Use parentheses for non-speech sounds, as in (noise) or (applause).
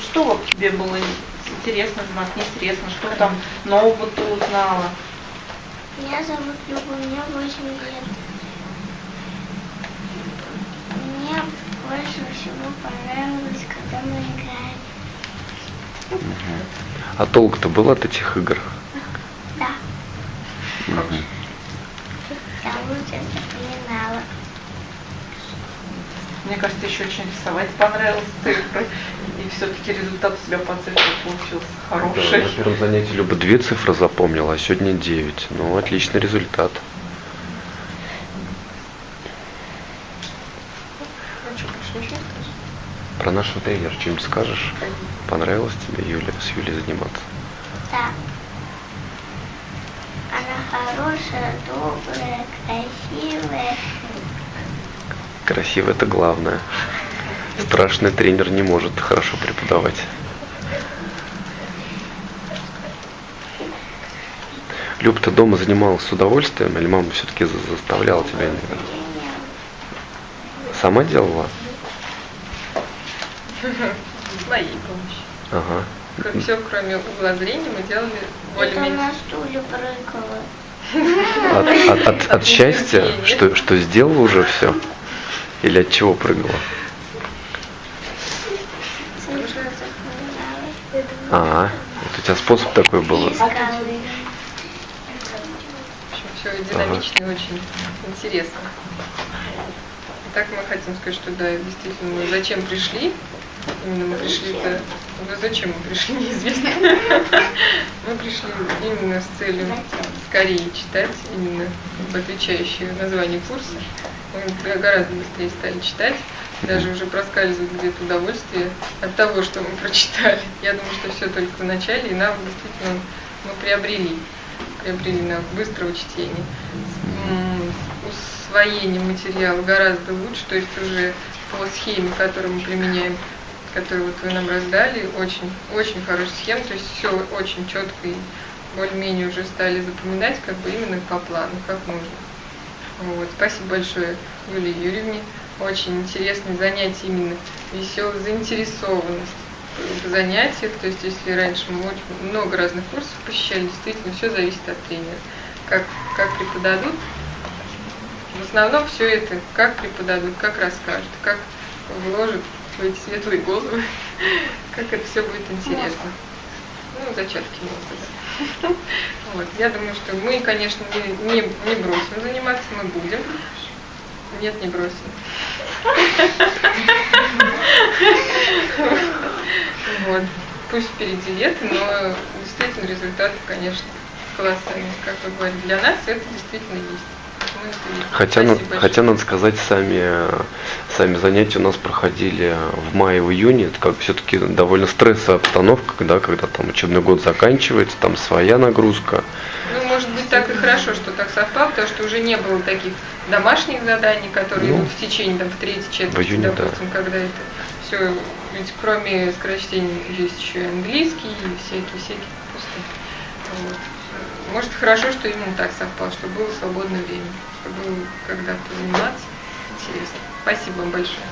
что вот тебе было интересно заниматься, неинтересно, что там нового ты узнала? Меня зовут Люба, мне 8 лет. Мне больше всего понравилось, когда мы играем. А толк-то был от этих игр? Да, Мгм. я лучше запоминала. Мне кажется, еще очень рисовать понравилось (laughs) цифры. И все-таки результат у тебя по цифрам получился Да, хороший. на первом занятии Люба две цифры запомнила, а сегодня девять. Ну, отличный результат. Про нашего тренера что-нибудь скажешь? Понравилось тебе, Юля, с Юлей заниматься? Да. Она хорошая, добрая, красивая. Красиво это главное. Страшный тренер не может хорошо преподавать. Люб, ты дома занималась с удовольствием, или мама все-таки заставляла тебя? иногда? Сама делала? С моей помощью. Ага. Все, кроме угла зрения, мы делали Это более-менее. на стуле прыгала. От, от- от- от счастья, что, что сделала уже все? Или от чего прыгала? А, вот у тебя способ такой был. Все динамично и очень интересно. Так мы хотим сказать, что да, действительно, мы зачем пришли? Именно мы пришли-то, ну зачем мы пришли, (laughs) неизвестно. (laughs) Мы пришли именно с целью скорее читать, именно отвечающие название курса. Мы гораздо быстрее стали читать, даже уже проскальзывает где-то удовольствие от того, что мы прочитали. Я думаю, что все только в начале, и нам действительно мы приобрели приобрели навык быстрого чтения, усвоение материала гораздо лучше, то есть уже по схеме, которую мы применяем, которую вот вы нам раздали, очень, очень хорошая схема, то есть все очень четко и более-менее уже стали запоминать как бы именно по плану, как нужно. Вот. Спасибо большое Юлии Юрьевне. Очень интересное занятие, именно веселая заинтересованность занятиях. То есть, если раньше мы очень много разных курсов посещали, действительно все зависит от тренера. Как, как преподадут, в основном все это, как преподадут, как расскажут, как вложат эти светлые головы, как это все будет интересно. Ну, зачатки можно Вот. Я думаю, что мы, конечно, не, не, не бросим заниматься, мы будем. Нет, не бросим. Вот. Пусть впереди лето, но действительно результаты, конечно, колоссальные. Как вы говорите, для нас это действительно есть. Хотя, на- хотя надо сказать, сами, сами занятия у нас проходили в мае, в июне. Это как все-таки довольно стрессовая обстановка, когда, когда там учебный год заканчивается, там своя нагрузка. Ну, может быть, так и хорошо, что так совпало, потому что уже не было таких домашних заданий, которые Ну, идут в течение там, в третьей четверти, июне, да. допустим, когда это все, ведь кроме скорочтения есть еще и английский, и всякие-всякие курсы. Вот. Может, хорошо, что именно так совпало, что было свободное время, чтобы было когда-то заниматься. Интересно. Спасибо вам большое.